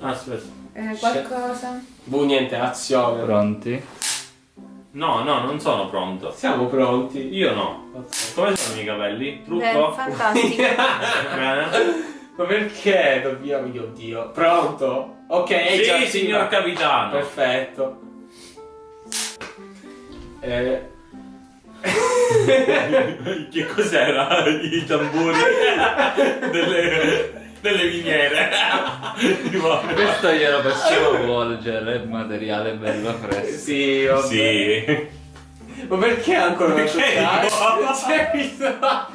Aspetta. Eh, qualcosa? Bu, niente, azione. Pronti? No, no, non sono pronto. Siamo pronti. Io no. Come sono i miei capelli? Beh, Trucco? fantastico. Bene. Ma perché dobbiamo... Mio Dio. Pronto? Ok, è già Sì, attiva. signor capitano. Perfetto. Eh... che cos'era? I tamburi delle, delle miniere. Questo glielo possiamo volgere, il materiale bello fresco. Sì, vabbè. sì. Ma perché ancora non Perché toccare?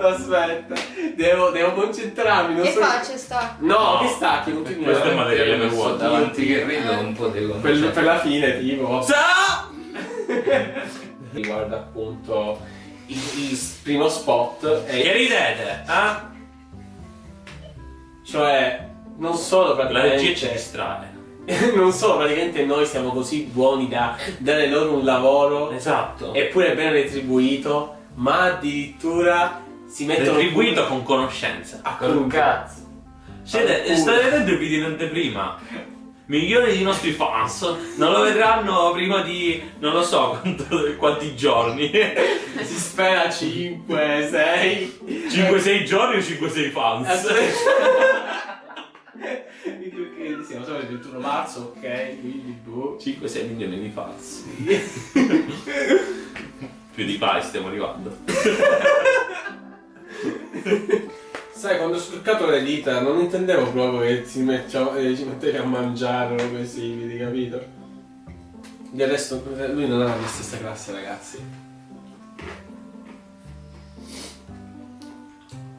Aspetta, devo, devo concentrarmi. Non Che so... faccia sta? No, No. che stacchi, non ti Questo è materiale per vuoto. davanti che rido un po' di per, per la fine, tipo. Sa! Riguarda appunto il, il primo spot. Che E, ridete? Ah? Cioè, non solo La praticamente. regia ci distrae. non solo praticamente noi siamo così buoni da dare loro un lavoro Esatto. eppure ben retribuito, ma addirittura si mettono Retribuito con conoscenza. a con un cazzo. Siete, state vedendo il video in anteprima? Milioni di nostri fans non lo vedranno prima di non lo so quanto- quanti giorni. Si spera 5, 6. 5-6 giorni o 5-6 fans? Siamo solo il 21 marzo, ok? Quindi boh. 5-6 milioni di fans. Più di pari stiamo arrivando. Sai, quando ho struccato le dita non intendevo proprio che si eh, ci mettevi a mangiare o quei simili, capito? Del resto, lui non ha la mia stessa classe, ragazzi.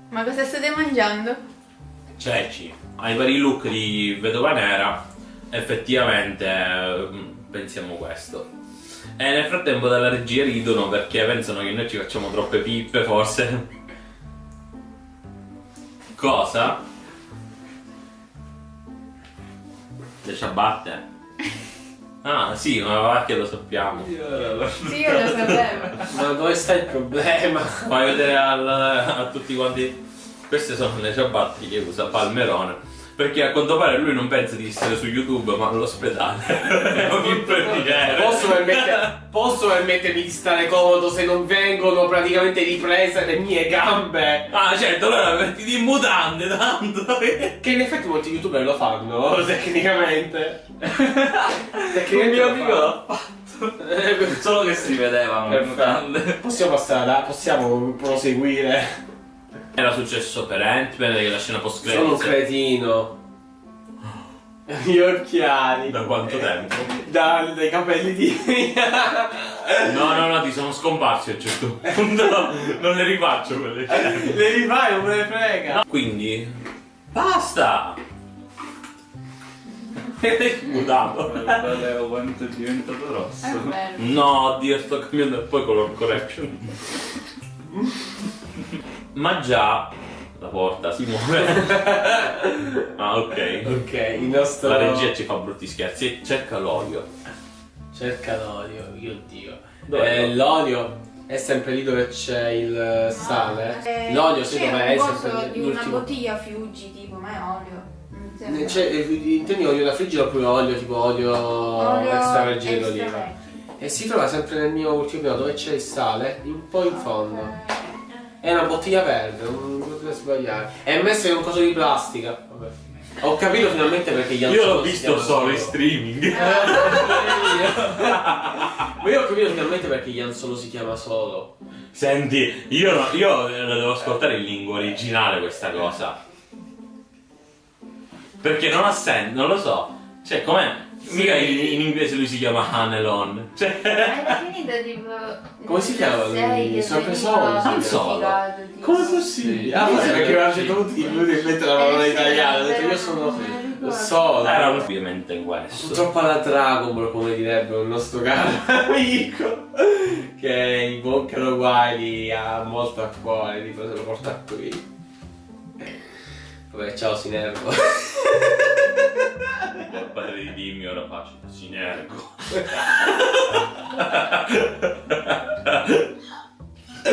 Ma cosa state mangiando? Ceci, ai vari look di Vedova Nera, effettivamente eh, pensiamo questo. E nel frattempo dalla regia ridono perché pensano che noi ci facciamo troppe pippe, forse. Cosa? Le ciabatte? Ah sì, ma perché lo sappiamo. Sì, io lo sapevo. Ma dove sta il problema? Fai vedere al- a tutti quanti. Queste sono le ciabatte che usa Palmerone. Perché a quanto pare lui non pensa di essere su YouTube, ma all'ospedale. Posso, permette- posso permettermi di stare comodo se non vengono praticamente riprese le mie gambe? Ah, certo, allora mettiti in mutande, tanto. Che in effetti molti youtuber lo fanno, tecnicamente. Un Tecnicamente mio lo amico l'ha fatto. Solo che si vedevano le mutande. Possiamo passare possiamo proseguire. Era successo per Ant-Man, che la scena post Sono un cretino. Gli occhiali. Da quanto tempo? Da- dai capelli di. No, no, no, ti sono scomparsi a un certo punto. Non le rifaccio quelle scene. Le rifai, non me ne frega. Quindi. Basta! Mutato. Guarda quanto è diventato È rosso. vero. No, Dio, sto cambiando e poi color correction. Ma già la porta si muove. ah, ok. Ok, il nostro. La regia ci fa brutti scherzi. Cerca l'olio. Cerca l'olio, mio dio. Eh, l'olio è sempre lì dove c'è il sale. Eh, l'olio secondo me è sempre di una bottiglia Fuji, tipo, ma è olio. C'è, eh, intendi olio da friggere oppure olio tipo olio, Olio extravergine extra d'oliva? E si trova sempre nel mio ultimo piano dove c'è il sale, un po' in fondo. È una bottiglia verde, non potete sbagliare. È messo in un coso di plastica. Vabbè. Ho capito finalmente perché gli Io l'ho visto solo in streaming. Ma io ho capito finalmente perché Ian Solo si chiama Solo. Senti, io, no- io la devo ascoltare in lingua originale questa cosa. Perché non ha senso, non lo so. Cioè, com'è? Mica in, in inglese lui si chiama Hanelon. Cioè, È finita tipo. Come si chiama lui? Sì, Solo. certificato, tipo. Come è possibile? Sì. Ah, forse Sì. perché mi ha detto tutti in mente la parola Eh, sì, italiana. Ho detto io sono non la. Solo. era ovviamente questo. Purtroppo alla Dragon Ball, come direbbe un nostro caro amico, che i Boccaro Guai ha molto a cuore, tipo se lo porta qui. Vabbè, ciao Sinervo. di dimmi ora faccio Sinergo. Eh,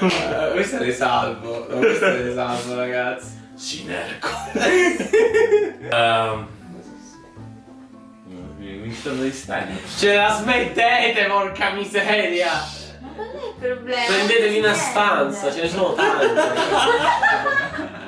uh, questo è salvo, no, questo è salvo ragazzi. Sinergo. um, mi sono distante. Ce la smettete, porca miseria! Ma qual è il problema? Prendetevi una stanza, ce ne sono tante.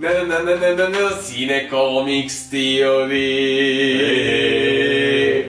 Cine Cinecomics Theory.